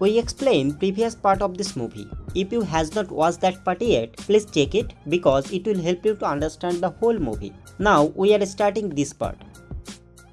We explained previous part of this movie. If you has not watched that part yet, please check it because it will help you to understand the whole movie. Now we are starting this part.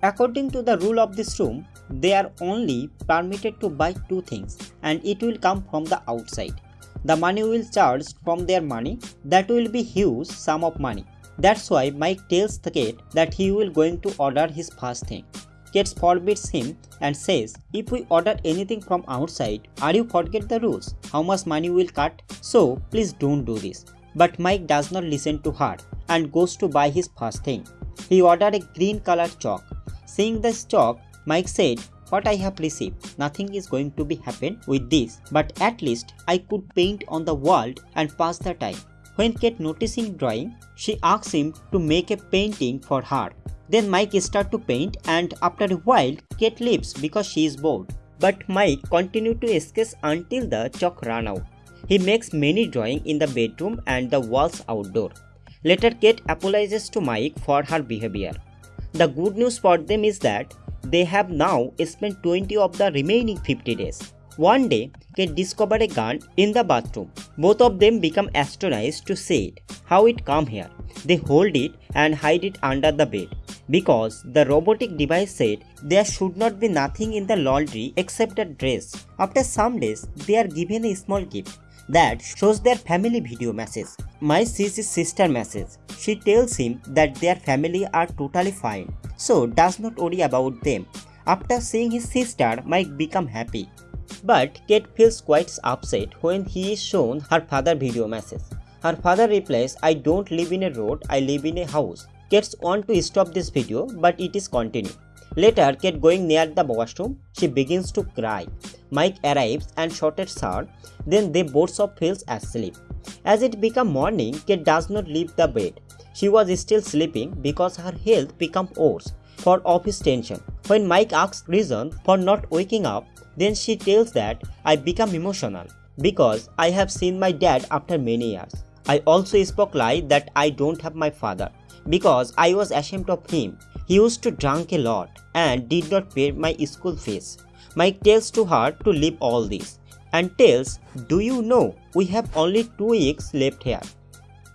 According to the rule of this room, they are only permitted to buy two things and it will come from the outside. The money will charge from their money that will be huge sum of money. That's why Mike tells the kid that he will going to order his first thing. Kate forbids him and says, if we order anything from outside, are you forget the rules? How much money will cut? So please don't do this. But Mike does not listen to her and goes to buy his first thing. He ordered a green colored chalk. Seeing the chalk, Mike said, what I have received, nothing is going to be happen with this, but at least I could paint on the wall and pass the time. When Kate noticing drawing, she asks him to make a painting for her. Then Mike start to paint and after a while Kate leaves because she is bored. But Mike continue to sketch until the chalk run out. He makes many drawing in the bedroom and the walls outdoor. Later Kate apologizes to Mike for her behavior. The good news for them is that they have now spent 20 of the remaining 50 days. One day, Kate discovered a gun in the bathroom. Both of them become astonished to see it, how it come here. They hold it and hide it under the bed. Because the robotic device said there should not be nothing in the laundry except a dress. After some days, they are given a small gift that shows their family video message. Sees his sister message. She tells him that their family are totally fine, so does not worry about them. After seeing his sister, Mike become happy. But Kate feels quite upset when he is shown her father video message. Her father replies, I don't live in a road, I live in a house. Kate want to stop this video, but it is continue. Later, Kate going near the washroom, she begins to cry. Mike arrives and shortens her, then they both of falls asleep. As it become morning, Kate does not leave the bed. She was still sleeping because her health become worse for office tension. When Mike asks reason for not waking up, then she tells that I become emotional because I have seen my dad after many years. I also spoke lie that I don't have my father because I was ashamed of him. He used to drink a lot and did not pay my school fees. Mike tells to her to leave all this and tells, Do you know we have only two weeks left here?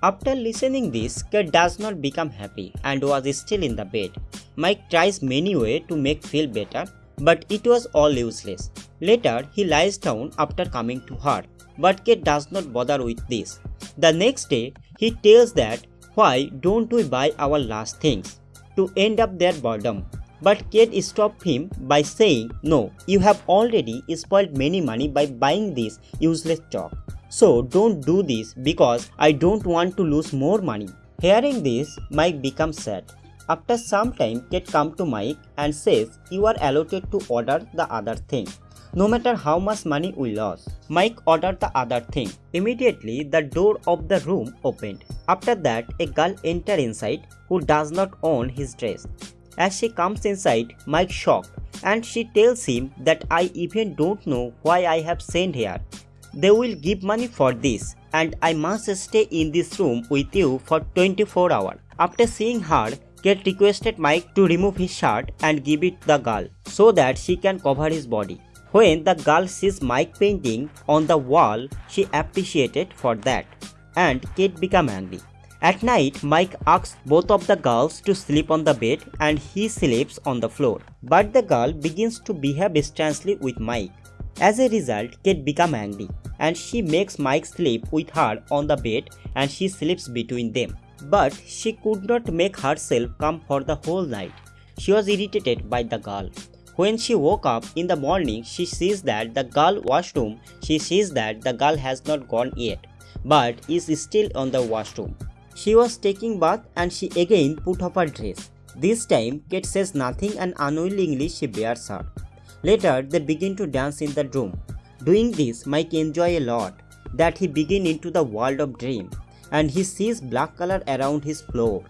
After listening this, Kate does not become happy and was still in the bed. Mike tries many ways to make feel better, but it was all useless. Later, he lies down after coming to her, but Kate does not bother with this. The next day, he tells that why don't we buy our last things to end up their boredom but Kate stopped him by saying, No, you have already spoiled many money by buying this useless chalk. So don't do this because I don't want to lose more money. Hearing this, Mike becomes sad. After some time, Kate comes to Mike and says, You are allotted to order the other thing. No matter how much money we lost, Mike ordered the other thing. Immediately, the door of the room opened. After that, a girl entered inside who does not own his dress. As she comes inside, Mike shocked and she tells him that I even don't know why I have sent here. They will give money for this and I must stay in this room with you for 24 hours. After seeing her, Kate requested Mike to remove his shirt and give it the girl so that she can cover his body. When the girl sees Mike painting on the wall, she appreciated for that and Kate became angry. At night, Mike asks both of the girls to sleep on the bed and he sleeps on the floor. But the girl begins to behave strangely with Mike. As a result, Kate becomes angry and she makes Mike sleep with her on the bed and she sleeps between them. But she could not make herself come for the whole night. She was irritated by the girl. When she woke up in the morning, she sees that the girl washroom, she sees that the girl has not gone yet, but is still on the washroom. She was taking bath and she again put off her dress. This time, Kate says nothing and unwillingly she bears her. Later, they begin to dance in the room. Doing this, Mike enjoy a lot that he begin into the world of dream and he sees black color around his floor.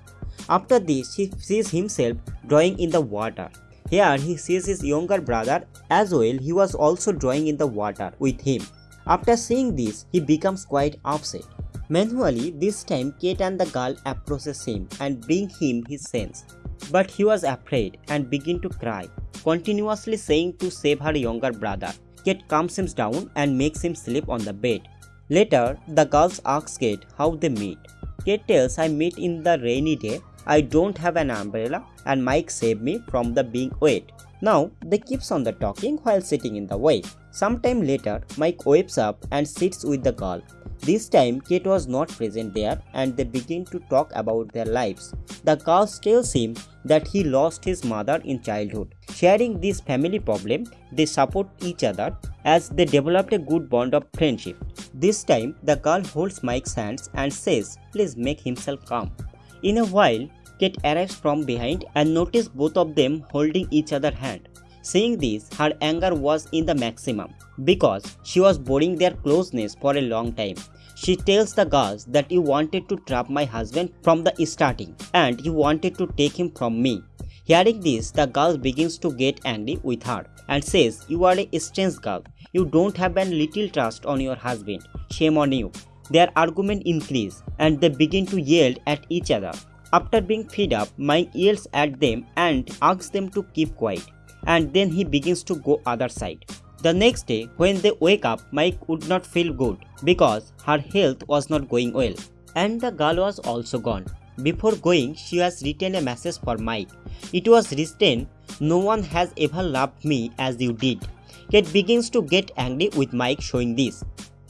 After this, he sees himself drawing in the water. Here, he sees his younger brother as well. He was also drawing in the water with him. After seeing this, he becomes quite upset. Manually, this time Kate and the girl approaches him and bring him his sense. But he was afraid and begin to cry, continuously saying to save her younger brother. Kate calms him down and makes him sleep on the bed. Later, the girls ask Kate how they meet. Kate tells I meet in the rainy day. I don't have an umbrella and Mike saved me from the being wet. Now they keeps on the talking while sitting in the way. Sometime later, Mike wakes up and sits with the girl. This time, Kate was not present there and they begin to talk about their lives. The girl tells him that he lost his mother in childhood. Sharing this family problem, they support each other as they developed a good bond of friendship. This time, the girl holds Mike's hands and says, Please make himself calm. In a while, Kate arrives from behind and notices both of them holding each other's hand. Seeing this, her anger was in the maximum because she was boring their closeness for a long time. She tells the girls that you wanted to trap my husband from the starting and you wanted to take him from me. Hearing this, the girl begins to get angry with her and says, You are a strange girl. You don't have a little trust on your husband. Shame on you. Their argument increase and they begin to yell at each other. After being fed up, Mike yells at them and asks them to keep quiet. And then he begins to go other side. The next day, when they wake up, Mike would not feel good because her health was not going well. And the girl was also gone. Before going, she has written a message for Mike. It was written, No one has ever loved me as you did. Kate begins to get angry with Mike showing this.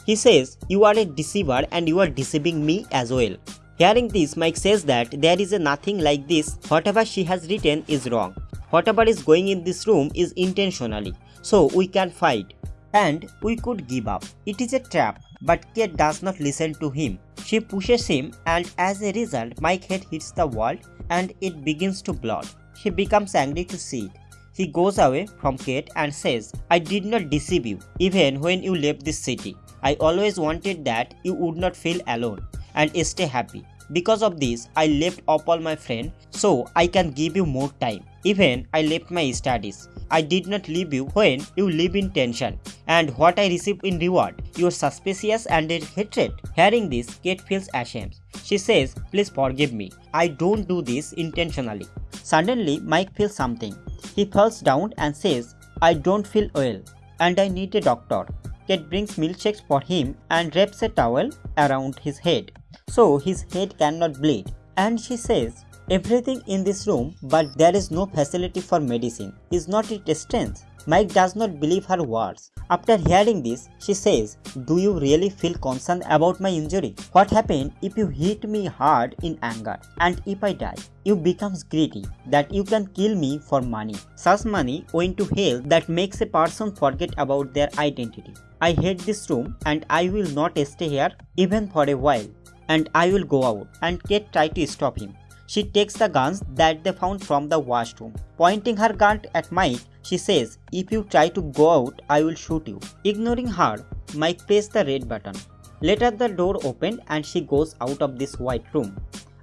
He says, You are a deceiver and you are deceiving me as well. Hearing this, Mike says that there is a nothing like this. Whatever she has written is wrong. Whatever is going in this room is intentionally. So we can fight. And we could give up. It is a trap. But Kate does not listen to him. She pushes him and as a result, Mike's head hits the wall and it begins to blood. He becomes angry to see it. He goes away from Kate and says, I did not deceive you, even when you left this city. I always wanted that you would not feel alone and stay happy. Because of this, I left up all my friends so I can give you more time. Even I left my studies. I did not leave you when you live in tension. And what I receive in reward, your suspicious and hatred. Hearing this, Kate feels ashamed. She says, please forgive me. I don't do this intentionally. Suddenly, Mike feels something. He falls down and says, I don't feel well and I need a doctor. Kate brings milkshakes for him and wraps a towel around his head so his head cannot bleed. And she says, Everything in this room, but there is no facility for medicine. Is not it strange? Mike does not believe her words. After hearing this, she says, Do you really feel concerned about my injury? What happened if you hit me hard in anger? And if I die? You becomes greedy that you can kill me for money. Such money went to hell that makes a person forget about their identity. I hate this room and I will not stay here even for a while and I will go out and Kate try to stop him. She takes the guns that they found from the washroom. Pointing her gun at Mike, she says, If you try to go out, I will shoot you. Ignoring her, Mike presses the red button. Later, the door opened and she goes out of this white room.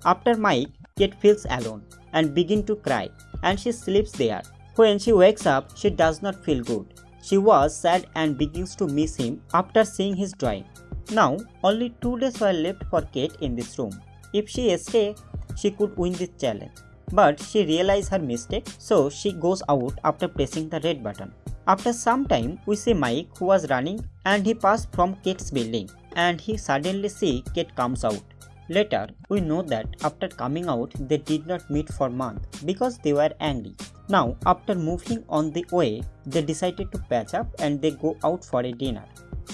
After Mike, Kate feels alone and begins to cry and she sleeps there. When she wakes up, she does not feel good. She was sad and begins to miss him after seeing his drawing. Now, only two days were left for Kate in this room. If she stay, she could win this challenge. But she realized her mistake, so she goes out after pressing the red button. After some time, we see Mike who was running and he passed from Kate's building and he suddenly see Kate comes out. Later, we know that after coming out, they did not meet for months because they were angry. Now, after moving on the way, they decided to patch up and they go out for a dinner.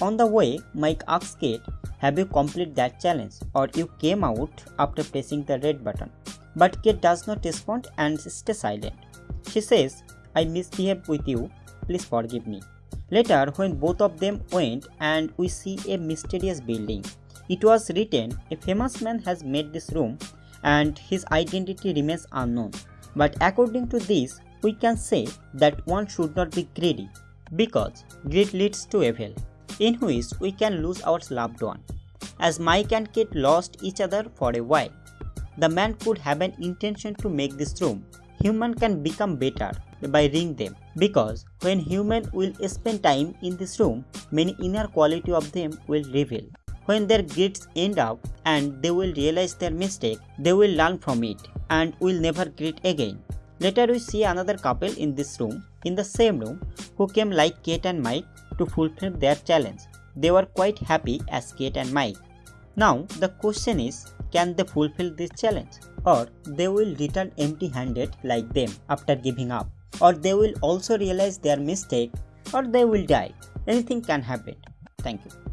On the way, Mike asks Kate, Have you completed that challenge or you came out after pressing the red button? But Kate does not respond and stays silent. She says, I misbehaved with you, please forgive me. Later, when both of them went and we see a mysterious building, it was written, A famous man has made this room and his identity remains unknown. But according to this, we can say that one should not be greedy because greed leads to evil in which we can lose our loved one. As Mike and Kate lost each other for a while, the man could have an intention to make this room. Human can become better by ring them because when human will spend time in this room, many inner quality of them will reveal. When their greeds end up and they will realize their mistake, they will learn from it and will never greet again. Later we see another couple in this room, in the same room, who came like Kate and Mike to fulfill their challenge. They were quite happy as Kate and Mike. Now the question is can they fulfill this challenge or they will return empty handed like them after giving up or they will also realize their mistake or they will die. Anything can happen. Thank you.